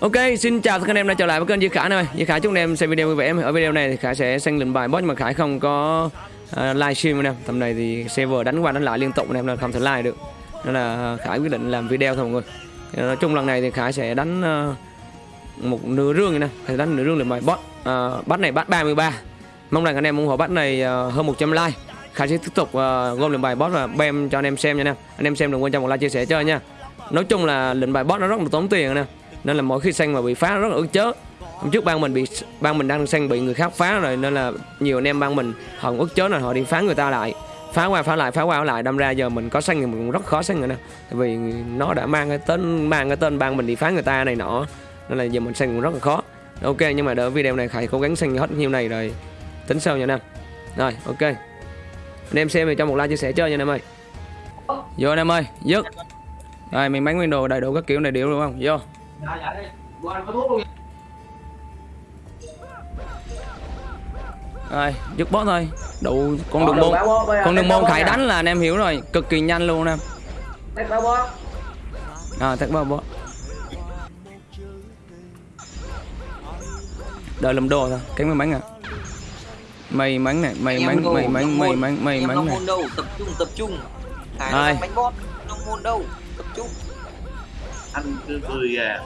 Ok, xin chào tất cả anh em đã trở lại với kênh Duy Khải này. Duy Khả chúc anh em xem video vui vẻ. Ở video này thì Khải sẽ sang lệnh bài boss nhưng mà Khải không có ờ, uh, livestream anh em. Tầm này thì server đánh qua đánh lại liên tục anh em nên không thể live được. Nên là Khải quyết định làm video thôi mọi người. Thì nói chung lần này thì Khải sẽ đánh uh, một nửa rương này nè, Khải đánh nửa rương lệnh bài boss. Uh, bắt này bắt 33. Mong rằng anh em ủng hộ bắt này uh, hơn 100 like. Khải sẽ tiếp tục uh, gom lệnh bài boss và bem cho anh em xem nha anh em. Anh em xem đừng quên cho một like chia sẻ cho nha. Nói chung là lệnh bài boss nó rất là tốn tiền nè nên là mỗi khi xanh mà bị phá rất là ức chớ. Hôm trước ban mình bị ban mình đang xanh bị người khác phá rồi nên là nhiều anh em ban mình họ ức chớ là họ đi phá người ta lại. Phá qua phá lại phá qua phá lại đâm ra giờ mình có xanh thì mình cũng rất khó xanh rồi nè. Tại vì nó đã mang cái tên mang cái tên ban mình đi phá người ta này nọ nên là giờ mình xanh cũng rất là khó. Ok nhưng mà đợi video này khải cố gắng xanh hết nhiêu này rồi tính sau nha anh em. Rồi ok. Anh em xem thì cho một like chia sẻ chơi nha anh em ơi. Vô anh em ơi dứt. Rồi mình bán nguyên đồ đầy đủ các kiểu này điệu đúng không? Vô Dạ dạ đi. Qua anh có thuốc luôn. rồi dứt boss thôi. Đủ con đường môn con đường môn khải đánh là anh em hiểu rồi. Cực kỳ nhanh luôn em. À tắt bao boss. Đợi làm đồ thôi. Cái may mắn à. May mắn này may mắn may mắn may mắn may mắn này. tập trung tập trung. Hải Rồi. là bánh bóp không môn đâu? Tập trung Anh cứ cười à.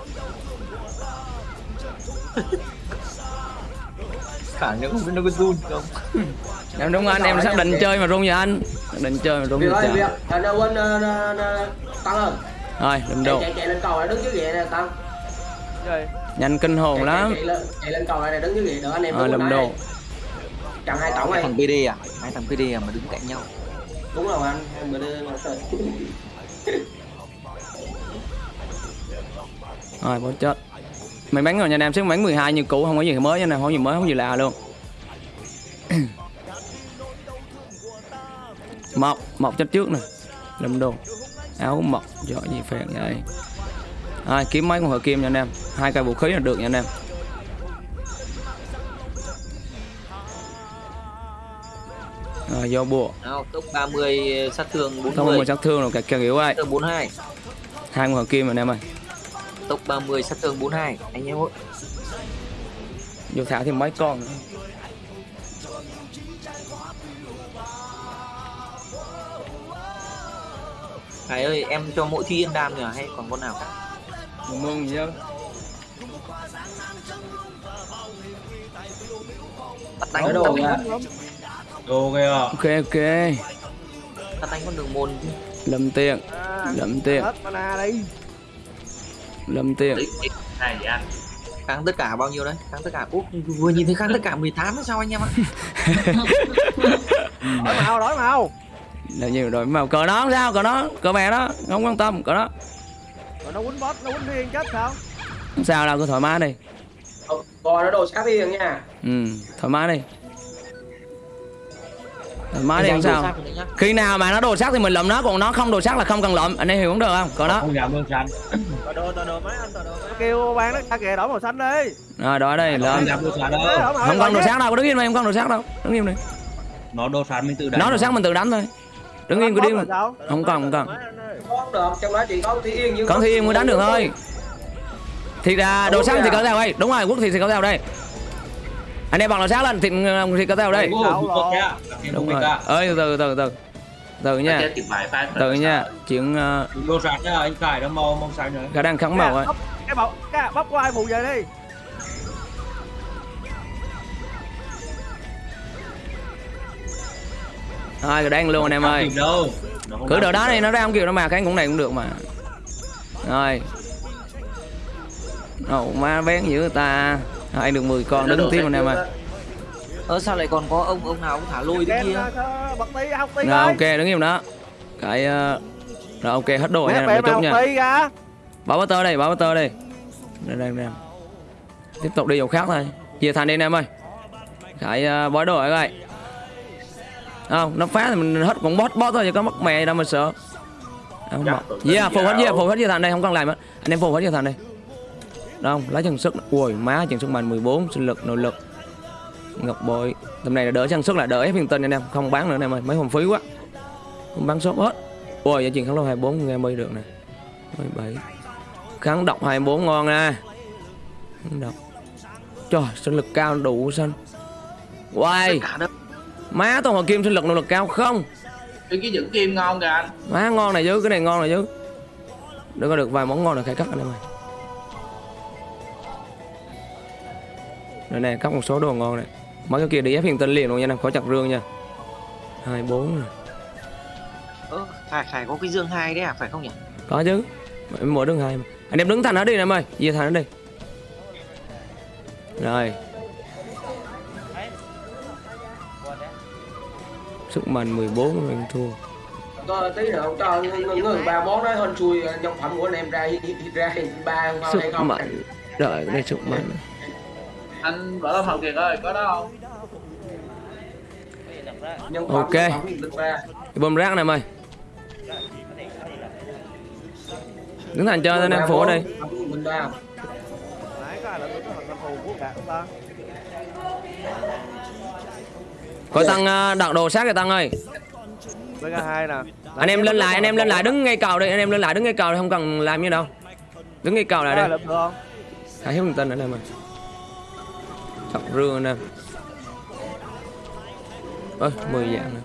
khả năng không biết nó có run không em đúng anh em xác định chơi mà rung vậy anh xác định chơi mà rung Việc vậy trời việc. Anh quên ờ, ờ, ờ, Tăng ơi. rồi Chạy, đồ chạy chạy lên cầu này đứng dưới ghế này Tăng. nhanh kinh hồn Chạy, lắm chạy, chạy, lên, chạy lên cầu này đứng dưới ghế đỡ anh em làm bên đồ. Chặn hai tổng hai này. thằng PD à hai thằng PD à mà đứng cạnh nhau Đúng rồi anh. Em bữa rồi bỏ chết. Mày bắn rồi nha em sức bắn 12 như cũ không có gì mới nha nè không có gì mới không có gì lạ luôn. Mọc mọc chết trước nè. Làm đồ áo mọc giỏ gì phèn vậy? Rồi kiếm mấy con hợp kim nha anh em. Hai cây vũ khí là được nha anh em. Rồi vô bùa. Nào tốc 30 sát thương không có 40 một sát thương rồi cả kiểu sát thương 42 hai. Con hợp kim anh em ơi tốc 30 sát thương 42 anh em ơi. Vô thả thêm mấy con. Nữa. Hải ơi em cho mỗi thi yên đam nhỉ hay còn con nào cả? Mừng bắt đánh đồ nha. đánh Đồ kìa. Ok ok. Bắt đánh con đường môn. Lâm tiền lâm tiền hết mana đi lâm tiền Tí- tí- Này vậy anh. kháng tất cả bao nhiêu đấy? Kháng tất cả Ủa, vừa nhìn thấy kháng tất cả 18 hay sao anh em ạ? Đổi màu đổi màu. Là nhiều rồi mà cờ nó sao cờ nó cờ mẹ đó không quan tâm cờ đó. Rồi nó quýnh boss nó quýnh thiên chết sao? Không sao đâu cứ thoải mái đi. Coi nó đồ sát đi nha. ừ thoải mái đi mái đi không sao? khi nào mà nó đồ sắc thì mình lụm nó còn nó không đồ sắc là không cần lụm anh em hiểu cũng được không? Cờ đó Không dám bơm xanh đổi đồ đổi đồ mấy anh đổi đồ kêu ban nó ra kìa đổi màu xanh đi. Rồi đó đây đổi màu không cần đồ sắc đâu đứng im đây không cần đồ sắc đâu. Đứng im đi. Nó đồ xanh mình tự đánh nó đồ sắc mình tự đánh thôi. Đứng im cứ đi sao? không cần không cần. Không được, trong đó chỉ có Thi Yên như Còn thì mới đánh được thôi. Thì ra đồ sắc thì có theo đây. Đúng rồi quốc thì có theo đây Anh em bằng đồ sắc lên thì, thì có theo đây. Ủa, Đâu không rồi. có kìa. Em Đúng rồi. ơi từ từ từ. Từ từ nha từ nha. chuyện uh, Đồ xanh nhá, anh cài nó màu màu xanh nữa khả năng kháng màu ấy Bóc- cái bọc cái bóc ai mù về đi? Thôi rồi đang luôn anh em ơi. Nó cứ đó kịp đi đâu. nó ra không kịp đâu mà cái cũng này cũng được mà. Rồi. Ồ má bén dữ ta Hai được 10 con đứng tiếp anh em ơi. ơ sao lại còn có ông ông nào cũng thả lôi thế kia? ra cho bật tí học tí Rồi ok đứng im đó. Cái uh, Rồi ok hết đồ nha mấy chút nha. học tí ra. Bảo bá tơ đây, bảo bá tơ đây Đây đây đây. Tiếp tục đi dòng khác thôi. Chia thành đi anh em ơi. Khải uh, bói đồ đây không nó phá thì mình hết con boss boss thôi chứ có mất mẹ đâu mà sợ. Không Dạ, yeah phù hết yeah phù hết chia thành đây không cần làm á anh em phù hết chia thành đây đâu lấy chân sức. Ui má chân sức mạnh. 14 sinh lực nội lực. Ngọc bội. Tầm này là đỡ chân sức là đỡ phiên tinh anh em. Không bán nữa anh em ơi mấy phòng phí quá. Không bán shop hết. Ui giá tiền kháng lâu 24 nghe mới được nè. 17 kháng độc 24 ngon nè Không đâu. Trời, sinh lực cao đủ xanh. Quay, má toàn hòa kim sinh lực nội lực cao không? cái cái dưỡng kim ngon kìa anh. Má ngon này chứ, cái này ngon này chứ. Đừng có được vài món ngon là khai cắt anh em ơi. Đây này, cắt một số đồ ngon này. Mấy cái kia đi ép hiện tinh liền luôn nha, em khỏi chặt rương nha. hai bốn này. ơ phải phải có cái dương hai đấy à phải không nhỉ Có chứ. Em mở đứng hai mà. Anh em đứng thành ở đi em ơi, về thành ở đi. Rồi. Sức mạnh 14 mình thua. có tí nữa cho người, ba món đó hên xui nhân phẩm của anh em ra ra ba không hay Sức không mạnh. Đợi cái này sức mạnh. Anh vợ lâm hậu kiệt ơi có đó không nhân Ok. bơm rác này em ơi. Đứng thành chơi anh em phủ nãy có tăng ờ, đặt đồ sát kìa tăng ơi. Anh em lên lại, anh em lên lại đứng ngay cầu đi, anh em lên lại đứng ngay cầu đi, không cần làm như đâu. Đứng ngay cầu lại đây Hãy hiếu tin ở đây mà. Rương anh em. Ơi, 10 dạng nè.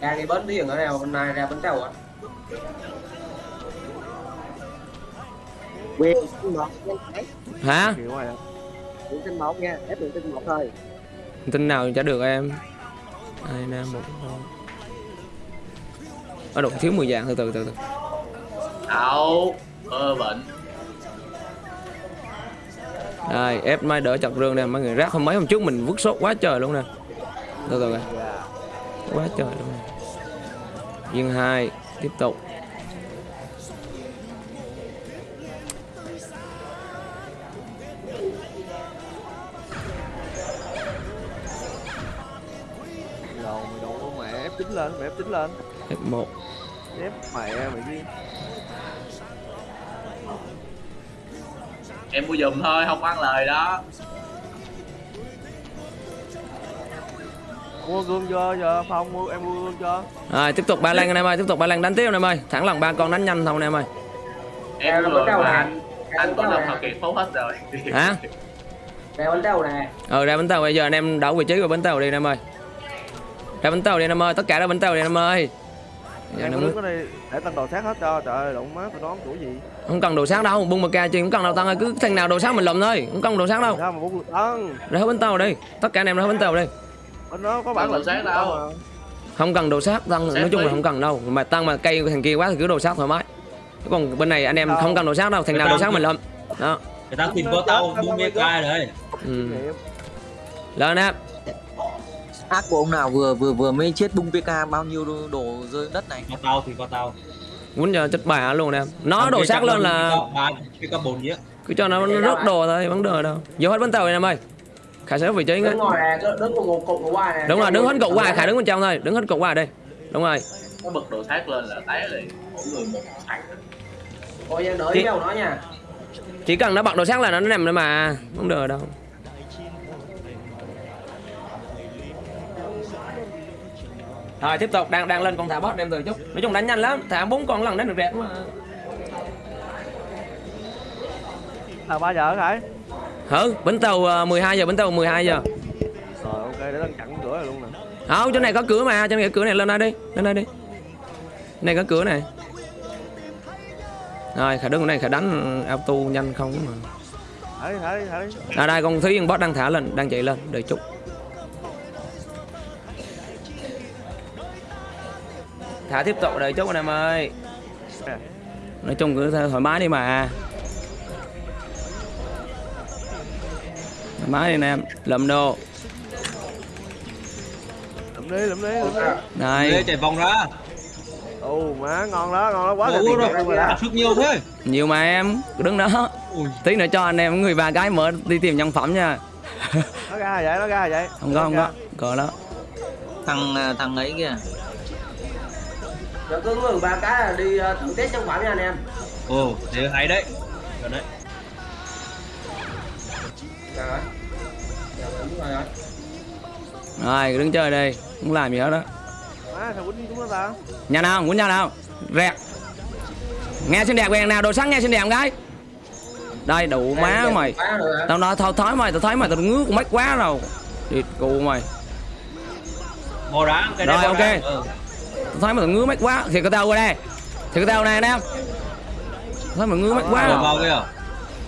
ra cái bến thuyền ở nào hôm nay ra bến tàu à quyền tinh một Hả? kiểu này quyền tinh một nha ép quyền tinh một thôi Tin nào chả được em. Hai nam một. Ở độ thiếu 10 dạng từ từ từ từ. đâu ơ bệnh đây, ép mai đỡ chặt rương nè, mọi người rác hôm mấy hôm trước mình vứt sốt quá trời luôn nè. Từ từ. Quá trời luôn nè. Viên 2, tiếp tục. đầu mày lên mẹ ép chín lên F1. F mẹ mày đi em mua giùm thôi không ăn lời đó mua gương cho giờ phong mua em mua gương cho Rồi, tiếp tục ba lan anh em ơi, tiếp tục ba lan đánh tiếp anh em ơi. Thẳng lòng ba con đánh nhanh thôi anh em ơi. em tàu mà anh anh có lâm hậu kiệt phóng hết rồi Hả? ra bánh tàu nè Ờ ra bánh tàu bây giờ anh em đảo vị trí của bánh tàu đi anh em ơi. Ra bánh tàu đi anh em ơi, tất cả ra bánh tàu đi anh em ơi. Nó muốn... Ừ. ở đây để tăng đồ sát hết cho trời ơi đụng má tôi đón tuổi gì không cần đồ sát đâu, bung một ca chi không cần đâu tăng ơi, cứ thằng nào đồ sát mình lùm thôi, không cần đồ sát đâu. sao mà bốn tăng Ra hết bánh tàu đi, tất cả anh em ra hết bánh tàu đi. bên đó có bản Tăng đồ sát đâu. Không cần đồ sát tăng, nói chung là không cần đâu. Mà tăng mà cây thằng kia quá thì cứ đồ sát thoải mái. Còn bên này anh em Đâu. không cần đồ sát đâu, thằng nào đồ sát mình lùm. Đó. người ta tìm có tao buông bia cai đấy Ừ. Lên em. Ác của ông nào vừa vừa vừa mới chết bung pk bao nhiêu đồ, đồ rơi đất này có tao thì có tao Quýnh cho chết bà luôn em. Nó đồ sát lên là ba cái có bốn nhé cứ cho nó nó rớt đồ thôi, vấn đề đâu. Vô hết bánh tàu đi em ơi. Khải sẽ vị trí ngay. đứng ngoài nè cứ đứng cục của qua nè Đúng rồi, đứng hết cột qua, Khải đứng bên trong thôi, đứng hết cột qua đây. Đúng rồi. nó bật đồ sát lên là té liền mỗi người một thằng ôi em đợi Chị- nhau nói nha Chỉ cần nó bật đồ sát là nó nằm nữa mà, không được đâu. Rồi tiếp tục đang đang lên con thả boss đem từ chút. Nói chung đánh nhanh lắm, thả bốn con lần đánh được đẹp mà. là ba giờ hả Hử, bến tàu ờ, 12 giờ, bến tàu 12 giờ. rồi ok để đang chặn cửa luôn nè Không, chỗ này có cửa mà, chỗ này có cửa này lên đây đi, lên đây đi. Này có cửa này. Rồi, khả đứng này khả đánh auto nhanh không mà. thả đi thả đi thả đi À đây con Thúy boss đang thả lên, đang chạy lên, đợi chút. Thả tiếp tục đợi chút anh em ơi. Nói chung cứ thoải mái đi mà. Thoải mái đi anh em, lầm đồ. lụm đi lụm đi lụm đi Đây Đây, chạy vòng ra ồ má ngon đó ngon đó quá Ủa rồi rồi sức nhiều thế nhiều mà em, cứ đứng đó. ui Tí nữa cho anh em người ba gái mở đi tìm nhân phẩm nha. nó ra vậy nó ra vậy Không có, không có. Có đó. thằng à, thằng ấy kìa rồi cứ người ba cái là đi ờ, thử test trong phẩm nha anh em ồ thế hay đấy Rồi đấy rồi đứng chơi đây, không làm gì hết đó. Nhà nào, muốn nhà nào? Rẹt. Nghe xinh đẹp quen nào, đồ sáng nghe xinh đẹp gái. đây đủ má mày tao nói thôi thói mày tao thấy mày tao ngứa con mắt quá rồi địt cụ mày Mò đá cái Rồi, ok. đá. Ừ. mày tao ngứa mắt quá. Thì cái tao qua đây. Thì cái tao này anh em thấy mày ngứa mắt quá. Rồi vào kia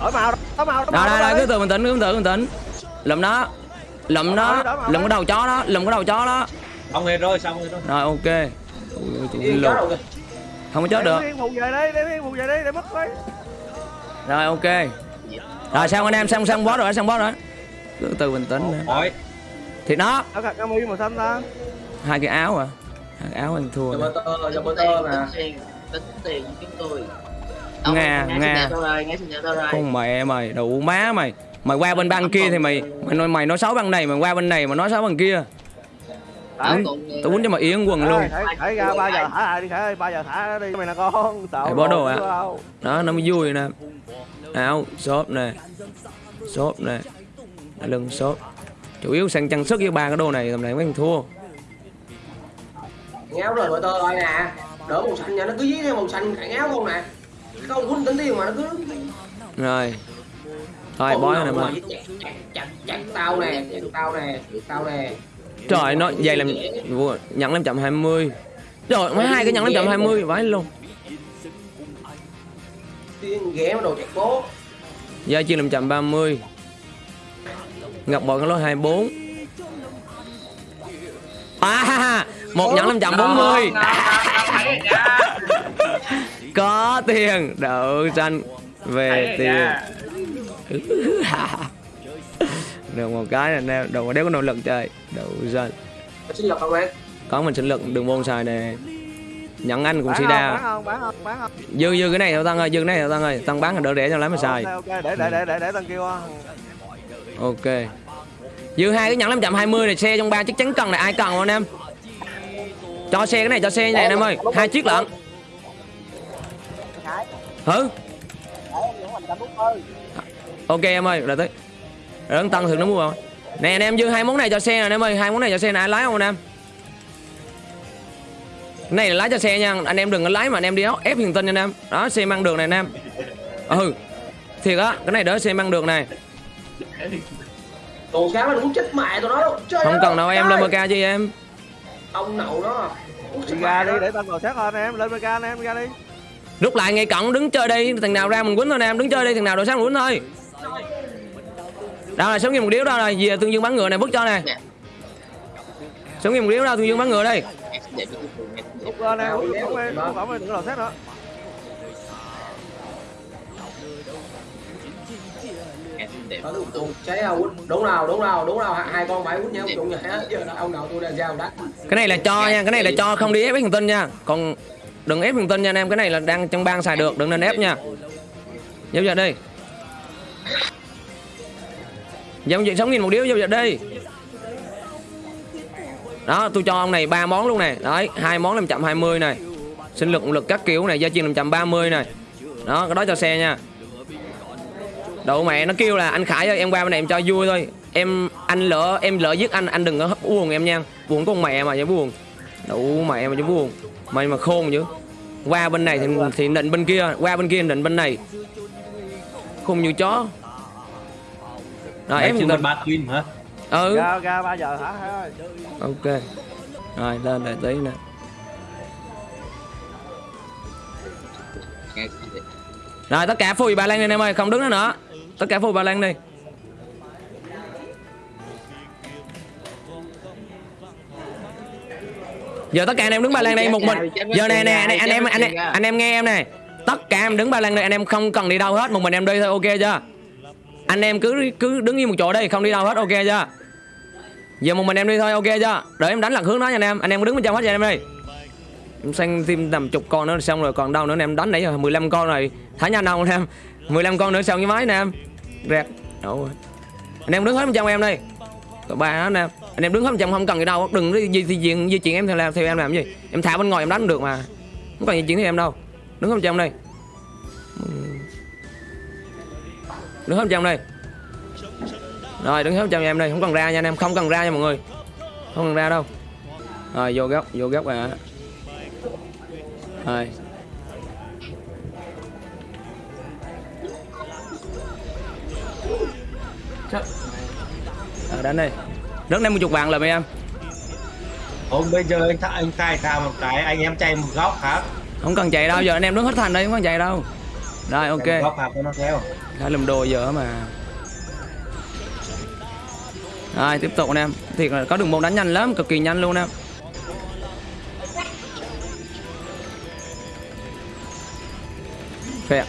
đổi màu đổi màu đổi đây màu cứ từ bình tĩnh cứ từ bình tĩnh lụm nó lụm nó lụm cái đầu chó đó lụm cái đầu chó đó. Xong hết rồi xong hết rồi. Rồi ok. Ui, kìa. không có chết được. rồi ok. Rồi xong anh em xong xong boss rồi xong boss rồi. Cứ từ bình tĩnh thì nó. Áo cà cami màu xanh ta. Hai cái áo à cái áo anh thua Giờ nè. bơ tơ, giờ bơ tơ mà. tiền tính tiền của chúng tôi. Nga, Nga. Nga. con mẹ mày đủ má mày. Mày qua bên bang kia thì mày mày nói mày nói xấu bang này mày qua bên này mà nói xấu bang kia. Còn tao quýnh cho mày yên quần luôn. Thải ra 3 giờ thả lại đi thải ơi 3 giờ thả đi mày nè con. Sợ bỏ đồ à? đó nó mới vui nè. Áo xốp nè. Xốp nè. Lưng xốp. Chủ yếu sang trang sức với ba cái đồ này tầm này thằng thua Ngáo rồi bơ tơ rồi nè. Đỡ màu xanh nha, nó cứ dí theo màu xanh cả ngáo không nè. Không quýnh tính tiền mà nó cứ rồi thôi bói này mà chặt, chặt, chặt, chặt tao nè, chặt tao nè, tao nè. trời nó dày làm nhận 520 trời mấy hai cái nhận 520 vãi luôn Tiên ghé mà đồ chặt bố. Gia chia 530 Ngọc bội cái lối 24 À một nhẫn 540 Có tiền. Đậu xanh Về tiền. Được một cái này nè Đồ đéo có nỗ lực chơi. Đậu xanh? Có mình sinh lực đừng môn xài nè. Nhẫn anh cũng si đa Dư dư cái này thôi Tăng ơi Dư cái này thôi Tăng ơi. Tăng bán là đỡ để cho lấy mà xài. Ok để để để để để tăng kêu Ok. Dư hai cái nhẫn 520 này xe trong ba chắc chắn cần này. Ai cần không anh em Cho xe cái này cho xe này anh em ơi hai chiếc lận Hử Ok em ơi, rồi tới Rồi tăng thường nó mua không Nè anh em dư hai món này cho xe nè anh em ơi hai món này cho xe này lái không anh em Cái này là lái cho xe nha Anh em đừng có lái mà anh em đi ép hiền tinh nha anh em Đó xe mang đường này anh em Ừ Thiệt á, cái này đỡ xe mang đường này Đồ cá mà muốn chết mẹ tụi nó đâu. Trời Không cần đâu em lên MK chi em Ông nậu chết đi ra đi để tăng vào sát hơn em. Lên mega anh em ra đi. Rút lại ngay cận đứng chơi đi. Thằng nào ra mình quýnh thôi nè em đứng chơi đi. Thằng nào đội sáng mình quýnh thôi. Đâu là sống như một điếu đâu rồi. Về tương dương bắn ngựa này vứt cho nè. Sống như một điếu đâu tương dương bắn ngựa đây Lúc lên em phải em đừng có đầu sát nữa Đó, đúng, đúng, cháy nào đúng nào đúng nào đúng nào hai, hai con quýnh nhau chung vậy á giờ ông nào tôi là sao đắt. Cái này là cho nha Cái này là cho không đi ép hiền tinh nha. Còn đừng ép hiền tinh nha anh em Cái này là đang trong bang xài được Đừng nên ép nha. Giao giờ đi Giao dịch sống nghìn một điếu giao dịch đi Đó tôi cho ông này ba món luôn nè Đấy hai món 520 này. Sinh lực lực các kiểu này Gia chiên 530 này. Đó cái đó cho xe nha Đậu mẹ nó kêu là anh Khải ơi em qua bên này em cho vui thôi. Em anh lỡ em lỡ giết anh anh đừng có hấp buồn em nha. Buồn con mẹ mà chứ buồn. Đậu mẹ mà chứ buồn. Mày mà khôn chứ. Qua bên này thì, thì nịnh bên kia Qua bên kia nịnh bên này. Khôn như chó. Rồi Em một tình ba twin hả? Ừ. Ra ra 3 giờ ơi. Ok. Rồi lên đợi tí nè. Rồi tất cả phùi bà Lan anh em ơi Không đứng nữa nữa Tất cả phùi bà Lan đi Giờ tất cả anh em đứng ba lan đây một mình. Giờ này nè anh, anh em anh, em anh em nghe em này Tất cả em đứng ba lan đây anh em không cần đi đâu hết. Một mình em đi thôi ok chưa? Anh em cứ cứ đứng yên một chỗ đây không đi đâu hết ok chưa? Giờ một mình em đi thôi ok chưa? Đợi em đánh lạc hướng đó nha anh em. Anh em đứng bên trong hết cho em đi. Em sang thêm tầm chục con nữa xong rồi còn đâu nữa anh em đánh nãy giờ 15 con rồi. Thả nhanh đâu anh em. 15 con nữa xong cái máy nè em rác Đổ rồi. Anh em đứng hết một trong em đi ba đó anh em Anh em đứng hết một trong không cần gì đâu. Đừng đi di, di, chuyển di chuyển em theo làm theo em làm gì. Em thả bên ngoài em đánh được mà. Không cần di chuyển theo em đâu. Đứng hết bên trong đây. Đứng hết bên trong đây. Rồi đứng hết một trong em đây. Không cần ra nha anh em. Không cần ra nha mọi người. Không cần ra đâu. Rồi vô góc Vô góc à Rồi. Ờ, đánh đi Rất em một chục vàng là mấy em. Không bây giờ anh th anh khai thả một cái anh em chạy một góc khác. Không cần chạy đâu, giờ anh em đứng hết thành đây, không cần chạy đâu. Rồi ok. Chạy một góc cho nó theo. Khá lùm đồ giờ mà. Rồi tiếp tục anh em. Thiệt là có đường môn đánh nhanh lắm, cực kỳ nhanh luôn em. Phẹt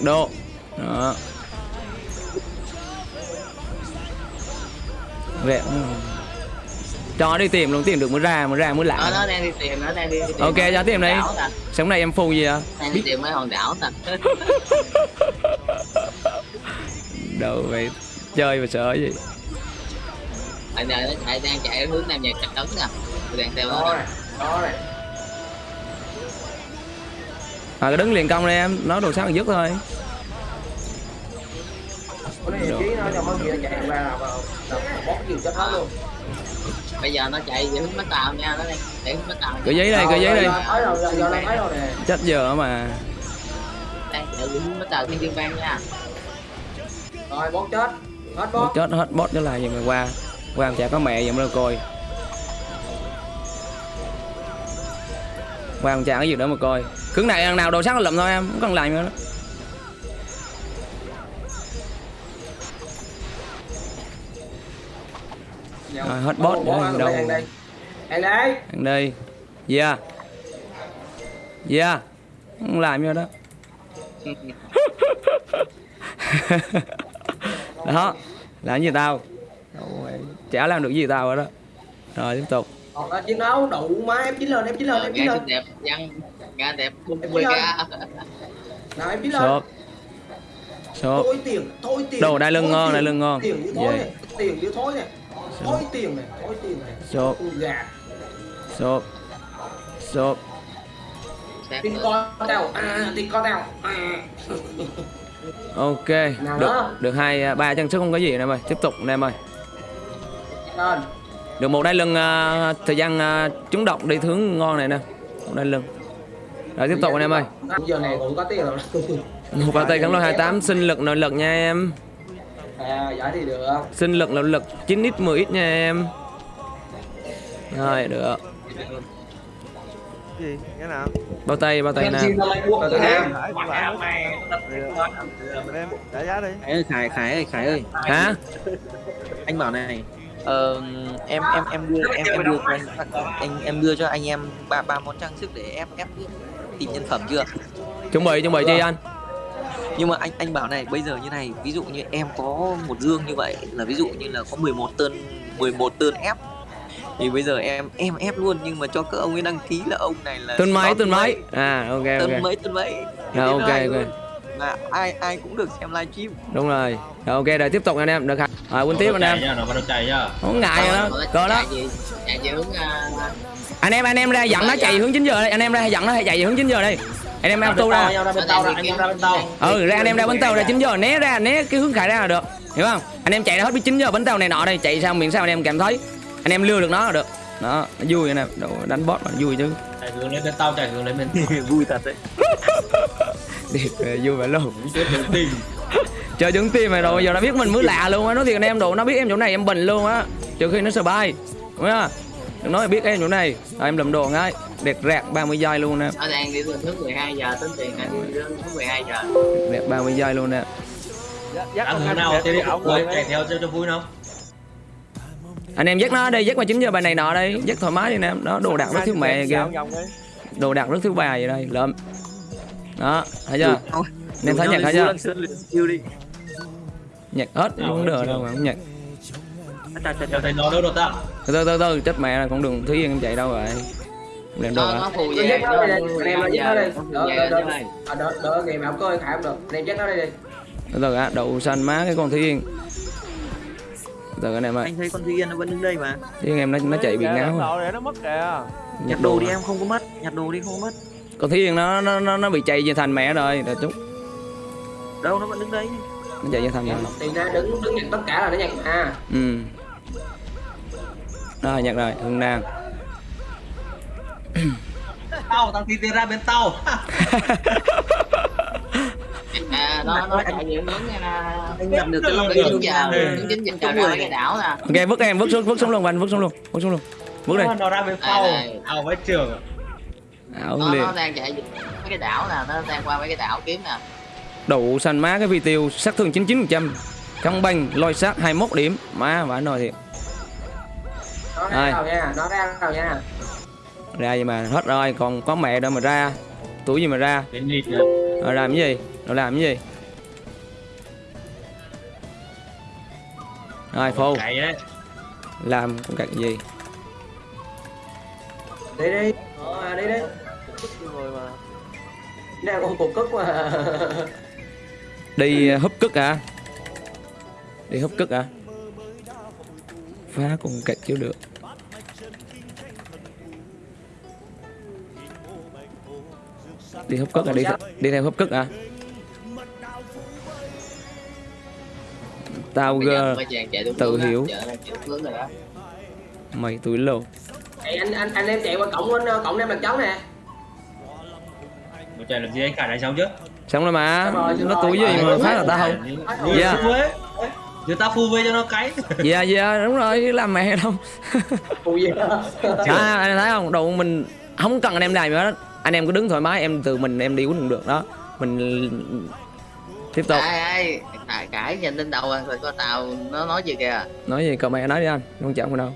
nhiệt độ. Đó. Vẹn cho đi tìm luôn tìm được mới ra mới ra mới lạ. Nó đang đi tìm nó đang đi, đi tìm Ok, cho tìm đi. sống này em phù gì à đang đi tìm mấy hòn đảo nè đâu vậy? Chơi mà sợ gì? Anh này nó chạy đang chạy hướng nam nhà trấn nè. Tôi đang theo đó nó đó này à đứng liền công đây em nói đồ sáng dứt thôi. Là là bây giờ nó chạy về hướng bến tàu nha nó đang chạy hướng bến tàu. Cái giấy đây cái giấy đây. Nè chết giờ mà. Đang chạy về hướng bến tàu thiên dương vang nha. Rồi bóp chết. Hết bóp chết hết bot trở lại vậy mà qua. Qua chả có mẹ vậy đâu coi. Qua chả cái gì nữa mà coi cứng này thằng nào đồ sáng lụm thôi em không cần làm nữa. Đó. Rồi, hết ăn đâu. đây ăn đây. Ăn đây. Ăn đi yeah yeah không làm nữa đó. Đó. Làm gì tao? Chả làm được gì tao rồi đó. Rồi tiếp tục. Còn là chiến đấu đủ má em chín lên em chín lên em chín lên xinh đẹp Em quê chưa? ca nào em chín lên sốt thôi tiền thôi tiền. Đồ đai lưng ngon, đai lưng ngon. tiền như thối Về. này tiền như thối này. Thôi tiền này thôi tiền này. Sốt gà sốt sốt tiền con tao. À tiền con tao. À. Ok. Nào được đó. được hai à, ba chân sức không có gì anh em ơi. Tiếp tục anh em ơi. Được một đai lưng à, thời gian à, trúng động đi hướng ngon này nè. Một đai lưng rồi tiếp tục anh em ơi. Giờ này cũng có tiền rồi một vào tay kháng lôi 28 sinh lực nội lực nha em. À giải thì được. Sinh lực nội lực 9 ít 10 ít nha em. Rồi được. Gì? Cái nào? Bao tay bao tay tụi em. Trả giá đi. Khải Khải Khải ơi Khải ơi. Hả? Anh bảo này ờ, em em em đưa em em đưa anh anh em đưa cho anh em ba ba món trang sức để ép ép tìm nhân phẩm chưa? Chuẩn bị chuẩn bị chi anh. Nhưng mà anh anh bảo này bây giờ như này ví dụ như em có một dương như vậy là ví dụ như là có 11 tơn 11 tơn ép. Thì bây giờ em em ép luôn nhưng mà cho các ông ấy đăng ký là ông này là tuần mấy tuần mấy à ok tơn ok mấy tơn mấy. Rồi, ok, ok. là ai ai cũng được xem livestream. Đúng rồi. Rồi ok rồi tiếp tục anh em được rồi quên tiếp anh em. Nhá, nó bắt đầu chạy nhá. không ngại rồi đó Rồi, coi đó. chạy gì chạy về hướng à, anh em anh em ra dẫn nó chạy hướng 9 giờ đây. Anh em ra dẫn nó chạy về hướng 9 giờ đây. Anh em ra Nhau ra. Tàu ra, anh em ra bên tàu. ừ ra anh em ra bến tàu ra 9 giờ. Né ra né cái hướng khải ra là được. Hiểu không? Anh em chạy ra hết biết 9 giờ bến tàu này nọ đây. Chạy sao miệng sao anh em cảm thấy. Anh em lừa được nó là được. Đó nó vui anh em. Đồ, đánh boss mà vui chứ. Chạy hướng lên bên tàu, chạy hướng lên bên vui thật đấy. Ờ, vui vậy luôn. Chờ đứng tim mày rồi. Giờ nó biết mình mới lạ luôn á. Nói thiệt anh em đồ nó biết em chỗ này em bình luôn á. Trừ khi nó sợ bay đúng không đừng nói là biết em chỗ này rồi em lầm đồ ngay đẹp rạc 30 giây luôn nè nó đang đi từ hướng 12 giờ tính tiền anh đi hướng 12 giờ đẹp 30 giây luôn nè Dắt- anh nào thì đi ổng rồi chạy theo cho cho vui không? anh em dắt nó đây dắt qua 9 giờ bài này nọ đây dắt thoải mái đi nè đó đồ đạc rất thiếu mẹ kìa đồ đạc rất thiếu bà vậy đây lượm đó thấy chưa anh em thấy nhạc thấy chưa nhạc hết không được đâu mà không nhạc Thấy nó đâu được ta. từ từ từ từ chết mẹ là con đường thúy yên em chạy đâu rồi? Làm đồ nó hả? nó phù về. nó đi, em nó đi. nó phù Đỡ, ơi. à, đỡ đỡ mà không có khải không được. Anh em dắt nó đây đi. Từ từ á đậu xanh má cái con thúy yên. Từ anh em ơi anh thấy con Duy Yên nó vẫn đứng đây mà. Chứ em nó nó chạy bị Kìa, ngáo. rồi. để nó mất kìa. Nhặt đồ đi em không có mất. Nhặt đồ đi không có mất. Con thiên nó nó nó, nó bị chạy về thành mẹ rồi đợi chút. Đâu nó vẫn đứng đấy nó chạy về thành mẹ. Tiền ra đứng đứng nhận tất cả là nó nhận à. Ừ rồi nhặt rồi hương nam. Tao tao tiền ra bên tao. À nó nó chạy những hướng nha là anh nhặt được cái Được, cái được. chín giờ Ừ. chín chín giờ ra cái đảo nè. Ok vứt em vứt xuống vứt xuống luôn anh vứt xuống luôn vứt xuống luôn. Vứt đây nó ra bên sau. Này, này. tao với trường. Ảo nó, liền. nó đang chạy mấy cái đảo nè nó đang qua mấy cái đảo kiếm nè. Đủ xanh má cái vi tiêu sát thương 99% căng banh lôi sát 21 điểm. Má vãi nồi thiệt? Ra nào nha nó ra nào nha. Ra gì mà hết rồi còn có mẹ đâu mà ra. Tuổi gì mà ra? Rồi làm cái gì? Rồi làm cái gì? Rồi phô làm con cạch gì? Đi đi. Ờ, đi đi. Người mà đang con cục cức mà. Đi uh, húp cức à đi húp cức à phá con cạch chứ được đi húp cức à đi đi theo húp cức à tao chạy đúng tự hiểu. mày tuổi lồ. Ê, anh anh anh em chạy qua cổng anh cổng em lần chóng nè. Một chạy làm gì anh cả đánh xong chứ? Xong rồi mà. Rồi, nó tuổi gì mà Rồi, phá là tao không? Dạ. Đưa tao phu về cho nó cái. Dạ dạ đúng rồi chứ làm mẹ đâu phù gì à, anh thấy không? Đồ mình không cần anh em làm gì hết anh em cứ đứng thoải mái em từ mình em đi cũng được đó. Mình tiếp tục. Ai ai cãi cãi nhìn lên đầu rồi có tàu nó nói gì kìa? Nói gì cậu mẹ nói đi anh không chậm đâu.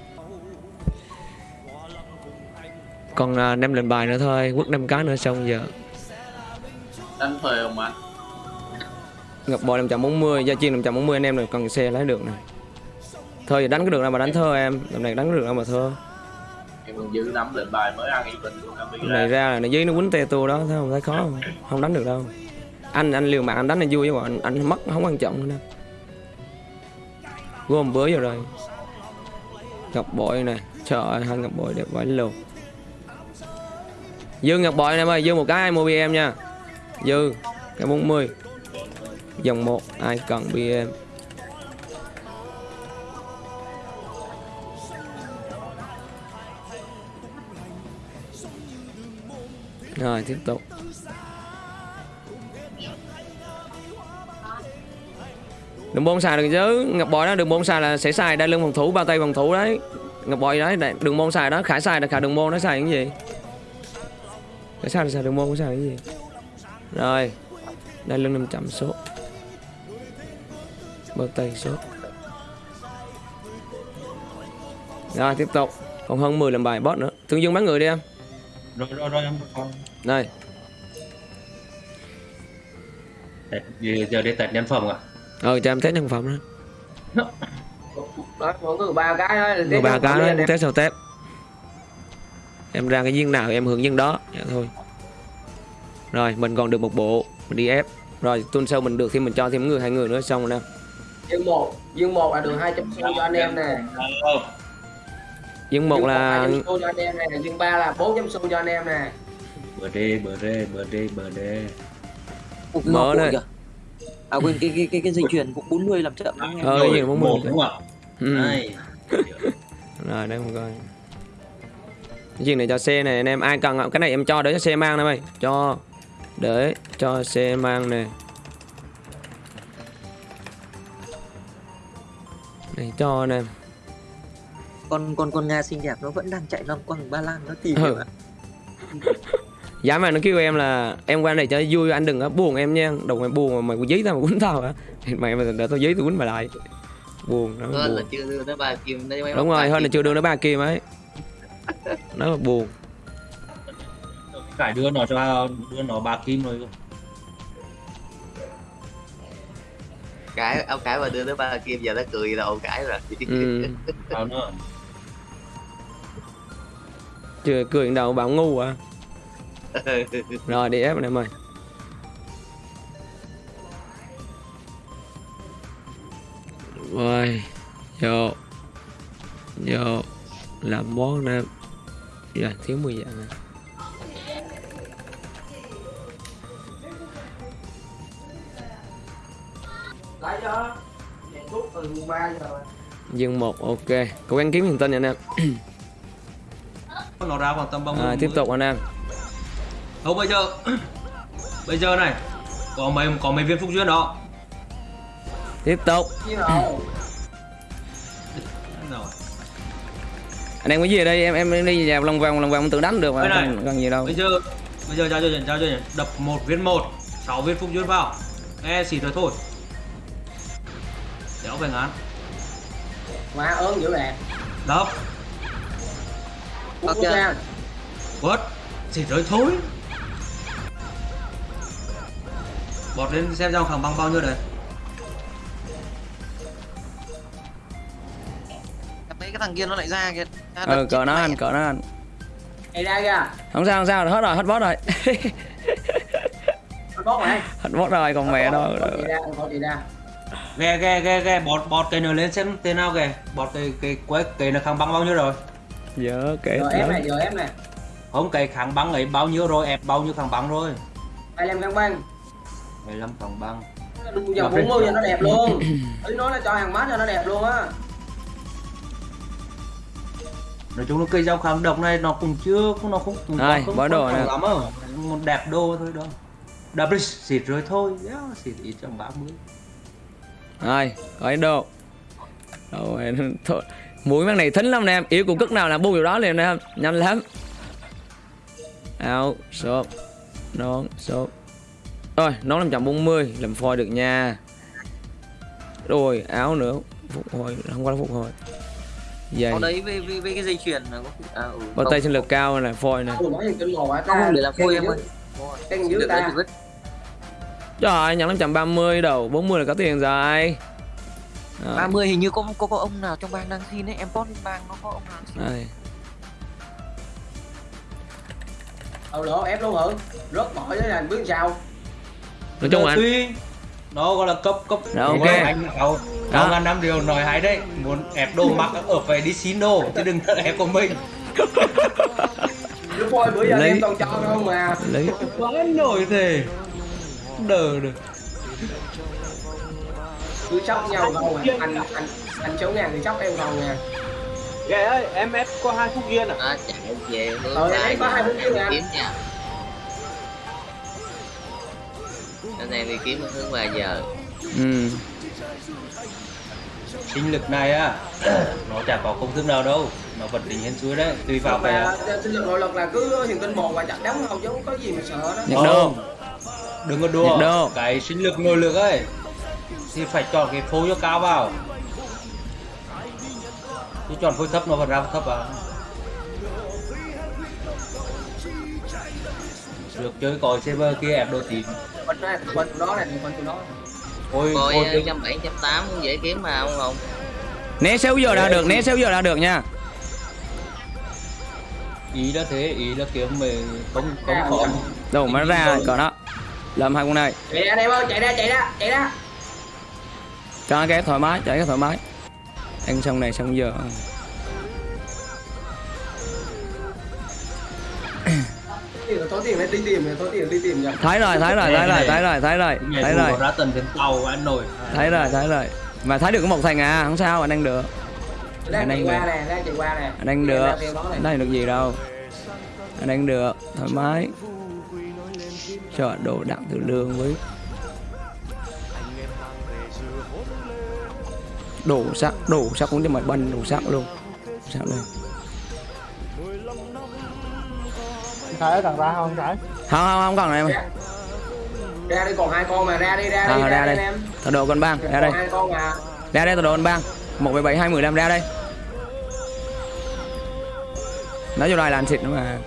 Còn à, nem lên bài nữa thôi quất năm cái nữa xong giờ. Anh thuê không anh? Ngập bò 540 gia chiên 540 anh em này cần xe lấy được này thôi giờ đánh cái được nào mà đánh thơ em lần này đánh cái được nào mà thơ còn lệnh bài mới ăn này ra. là nó dưới nó quýnh tê tua đó thấy không? Thấy khó không? Không đánh được đâu. Anh anh liều mạng anh đánh là vui chứ anh, anh mất không quan trọng nữa gom bới vào rồi. Ngọc bội này trời ơi hai ngọc bội đẹp quá luôn. Dư ngọc bội em ơi dư một cái ai mua bm nha. Dư cái 40 dòng một ai cần bm rồi, tiếp tục. Đừng bôn xài được chứ? Ngọc bội đó đừng bôn xài là sẽ xài đai lưng phòng thủ bao tay phòng thủ đấy. Ngọc bội đấy đừng bôn xài đó khải xài là khải đừng môn nó xài cái gì? Khải xài là xài đừng môn nó xài cái gì? Rồi đai lưng 500 số. Bao tay số. Rồi, tiếp tục. Còn hơn 10 làm bài boss nữa. Thương dương bán người đi em. Rồi rồi rồi em còn đây Tết- giờ, giờ đi test nhân phẩm à ờ cho em test nhân phẩm đó. Đó mọi người ba cái thôi Người ba cái đó em test sau test. Em ra cái viên nào em hướng viên đó dạ thôi. Rồi mình còn được một bộ mình đi ép. Rồi tuần sau mình được thì mình cho thêm người hai người nữa xong rồi nè. Dương một dương một là được hai trăm xu cho anh em nè Ờ, viên một là 200 xu cho anh em nè dương ba là 400 xu cho anh em nè bờ đê bờ đê bờ đê bờ đê Mở kìa. à quên cái cái cái cái dây chuyền cũng 40 làm chậm. Đúng không em ờ mà muốn một đúng không ừ. Đây. rồi đây một coi. Cái gì này cho xe này anh em ai cần cái này em cho để cho xe mang này mày. Cho. Để cho xe mang nè này cho anh em con con con nga xinh đẹp nó vẫn đang chạy loanh quanh ba lan nó tìm Ừ. ạ. Giá mà nó kêu em là em qua đây cho vui anh đừng có buồn em nha. Đồng mày buồn mà mày có giấy tao mà quýnh tao hả? Thì mày mà để tao giấy tao quýnh mày lại. Buồn nó hơn là buồn. chưa đưa tới ba kim mấy Đúng rồi hơn là chưa đưa nó ba kim ấy. Nó mà buồn. Phải đưa nó cho đưa nó ba kim rồi. Cái ông cái mà đưa tới ba kim giờ nó cười là ông cái rồi. Ừ. Chưa cười đầu bảo ngu à? Rồi đi ép anh em ơi Rồi vô. Vô. Làm món nè dạ thiếu 10 dạng nè giờ. Dương một ok. Cố gắng kiếm hiện tinh nha anh em nó ra khoảng tầm 30 à, tiếp tục anh em. Thôi bây giờ bây giờ này có mấy có mấy viên phúc duyên đó. Tiếp tục. Anh em có gì ở đây? Em em đi vào lòng vòng lòng vòng tự đánh được mà này. không cần gì đâu. bây giờ bây giờ giao cho nhận giao cho nhận đập một viên một sáu viên phúc duyên vào. E xịt rồi thôi. Đéo phải ngán. Má ớn dữ nè. Đập Ok. ok. Quất xịt rồi thôi bọt lên xem giao khẳng băng bao nhiêu đấy cái thằng kia nó lại ra kìa. Ra ờ đập cỡ nó mẹ. anh cỡ nó anh Ê ra kìa. Không sao không sao hết rồi hết boss rồi. Anh bót này hết boss rồi còn mẹ đâu. Có chị ra ghe ghe ghe ghe bọt bọt cây nữa lên xem tên nào kìa. Bọt cây cây quế cây nó kháng băng bao nhiêu rồi giờ kể giờ em này giờ em này. Không cây kháng băng ấy bao nhiêu rồi ép bao nhiêu kháng băng rồi? Hai em căng băng. 15 kháng băng. Đừng giờ 40 cho nó đẹp luôn. Ý nói là cho hàng mát cho nó đẹp luôn á. Nói chung là cây dao kháng độc này nó cũng chưa nó không cũng Đây, không bỏ đồ lắm á. Một đẹp đô thôi đó. Đập đi xịt rồi thôi. Yeah, xịt ít trong 30 rồi có đồ. Rồi thôi mũi mắt này thính lắm nè em. Yếu của cức nào là bu điều đó liền nè em. Nhanh lắm. Áo số nón số rồi nón 540 làm phôi được nha. Rồi áo nữa. Phục hồi không có phục hồi. Giày Có đấy với, với, với cái dây chuyền là có à, ừ, bao tay sinh lực cao này phôi này Không, để làm phôi em ơi. Được đấy, ta? trời ơi nhận 530 đầu 40 là có tiền rồi Rồi, 30 hình như có, có có ông nào trong bang đang xin ấy em post lên bang nó có ông nào xin? Đây. Đầu lỗ ép luôn hử Rớt mỏi thế này biết sao? Nói chung là tuy nó gọi là cấp cấp Rồi, ok. anh cậu Đó. cậu ngàn năm điều nói hay đấy. Muốn ép đồ mặc ở phải đi xin đồ chứ đừng ép của mình. Lúc phôi bữa giờ Lấy- em toàn cho không mà lấy quá nổi thế. Đờ được cứ sóc nhau không à? anh anh anh số ngàn thì sóc em còn nè. Ghê ơi em ép có hai phút kia nè Đó, chạy về hướng Ờ, có hai phút kia nè. kiếm nha. Anh em đi kiếm hướng 3 giờ. Ừ. sinh lực này á nó chả có công thức nào đâu. Nó vẫn định hên suối đấy. Tùy vào cái sinh lực nội lực là cứ hiền tinh một và chặt đóng không chứ có gì mà sợ đó nhặt đô đừng có đùa. Cái sinh lực nội lực ấy thì phải chọn cái phối cho cao vào. Chứ chọn phối thấp nó vẫn ra thấp à. Được chơi còi server kia ép đồ tím Quần này quần từ đó này quần từ đó. Ôi coi ôi trăm bảy trăm tám cũng dễ kiếm mà không không né 6 giờ là được né 6 giờ là được nha. Ý là thế ý là kiếm mà không không khó đâu mà ra còn đó. Làm hai con này. Chạy ra đây ơi chạy ra chạy ra chạy ra cho cái thoải mái chạy cái thoải mái. Ăn xong này xong giờ. Thấy rồi thấy rồi thấy rồi thấy rồi thấy rồi thấy rồi. thấy rồi. Thấy rồi mà thấy được có một thành à không sao anh ăn được. Anh qua nè anh ăn được. anh ăn được gì đâu. Anh ăn được thoải mái. Cho đồ đặng từ lương với đủ sắc đủ sắc cũng cho mày banh đủ sắc luôn. Sắc luôn. Thấy thằng ra không thấy không không không còn này em ra đi còn hai con mà ra đi ra đi à, ra đây đi. em. Thợ đồ con bang ra đây. hai con mà. Ra đây thợ đồ con bang. một bảy bảy hai mười lăm ra đây. Nó vô đây là anh xịt nữa mà.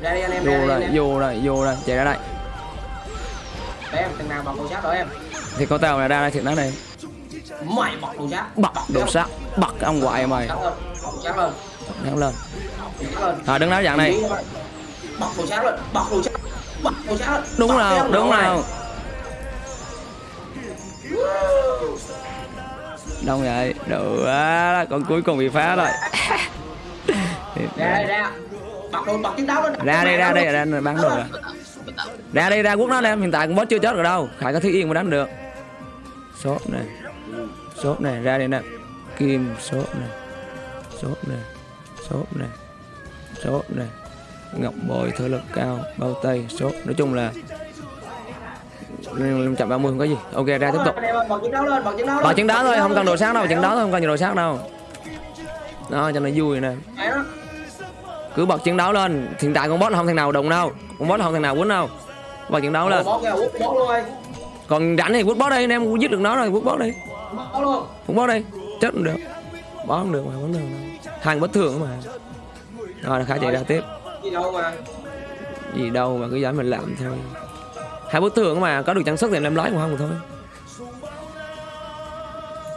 Ra đi anh em vô ra đi rồi vô rồi vô rồi chạy ra đây. Để em thằng nào bọc đồ sắt đó em? Thì có tao này ra đây xịt nó này mày bọc đồ sắt bật đồ sắt bật cái ông ngoại mày. Sắt lên. Sắt lên. À đứng đó dạng này. Bọc đồ sắt lên. Bọc đồ sắt bọc đồ lên. Đúng rồi đúng rồi đông vậy? Đủ quá. Con cuối cùng bị phá rồi. Ra ra. Bật đồ bật chiến đấu lên. Ra đây ra đây ra đây bán đồ rồi. Ra đây ra quốc nó em hiện tại con boss chưa chết rồi đâu. Khải có thiết yên mà đánh được. Sốt này sốt này ra đây nè kim sốt này sốt này sốt này sốt này ngọc bội thở lực cao bao tay sốt nói chung là năm trăm ba mươi không có gì ok ra tiếp tục bật chiến đấu chiến đấu Bỏ chân đá thôi, không cần đồ sát đâu, chân đá thôi, không cần đồ sát đâu. Đó, cho nó vui nè. Cứ bật chân đấu lên. Hiện tại con boss không thằng nào đụng đâu. Con boss không thằng nào quýnh đâu. Bật chân đấu lên. Còn rảnh thì quýt boss đi, anh em giết được nó rồi, quýt boss đi. Quýt boss đi. Chết cũng được. Boss không được mà, vẫn được. Hàng bất thường mà. Rồi, khá chạy ra tiếp. gì đâu mà Gì đâu mà cứ dám mình làm thôi. Hai bất thường mà, có được trang sức thì em lấy còn không thôi.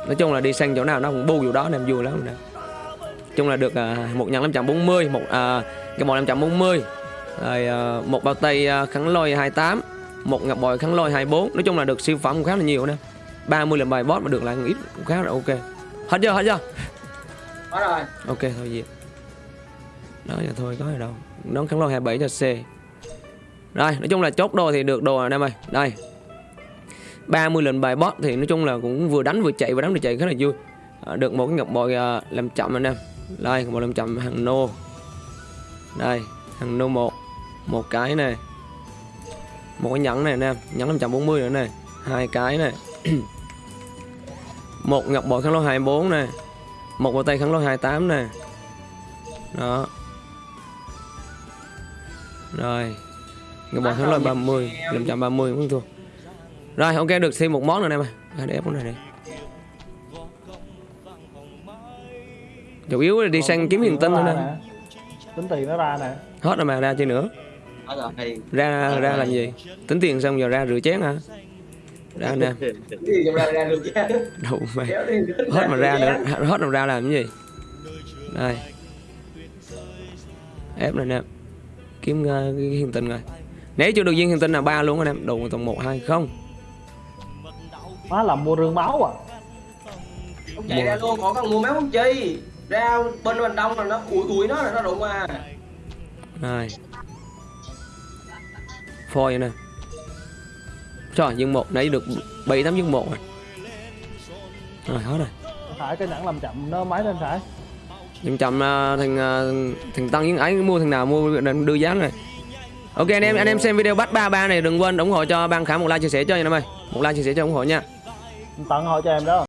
Nói chung là đi sang chỗ nào nó cũng bu vụ đó anh em vui lắm nè. chung là được à, một nhận 540 một à, cái bộ 540 rồi à, một bao tay à, kháng lôi 28 một ngọc bội kháng lôi 24 nói chung là được siêu phẩm cũng khá là nhiều nè 30 lần bài boss mà được lại ít cũng khá là ok. Hết chưa hết chưa? Hết rồi. Ok thôi gì đó giờ thôi có gì đâu. Nón kháng lôi 27 cho C. Rồi nói chung là chốt đồ thì được đồ rồi anh em ơi. Đây. 30 lần bài boss thì nói chung là cũng vừa đánh vừa chạy vừa đánh vừa chạy khá là vui. À, được một cái ngọc bội à, làm chậm anh em. Đây bội làm chậm hàng nô. Đây hàng nô một. Một cái này. Một cái nhẫn này anh em. Nhẫn 540 nữa này. Hai cái này một ngọc bội kháng lôi 24 này một bao tay kháng lôi 28 này đó. Rồi. Ngọc bội kháng lôi 30 530 không thua. Rồi ok được thêm một món nữa em ơi à, để ép món này đi. Chủ yếu là đi sang kiếm hiền tinh thôi nè. Tính tiền nó ra nè. Hết rồi mà ra chơi nữa. Đó rồi. ra ra làm gì? Tính tiền xong giờ ra rửa chén hả ra nè. đủ mày hết mà ra nữa hết rồi ra làm cái gì? Đây. Ép này nè. Kiếm uh, hiền tinh rồi. Nếu chưa được viên hiền tinh là ba luôn anh em. Đủ tầm một hai không. Má làm mua rương máu à? Không chạy ra luôn còn cần mua máu không chi? Ra bên mình đông là nó ủi ủi nó là nó đụng à. Rồi. Phôi nè Trời dương một nãy được 7 8 dương một rồi. Rồi hết rồi. Phải cái nhẫn làm chậm nó máy lên phải. Chậm chậm à, thằng à, thằng Tân với ấy mua thằng nào mua đưa giá này Ok anh em anh em xem video bắt 33 này đừng quên ủng hộ cho ban khả một like chia sẻ cho anh em ơi. Một like chia sẻ cho ủng hộ nha. Tận hội cho em đó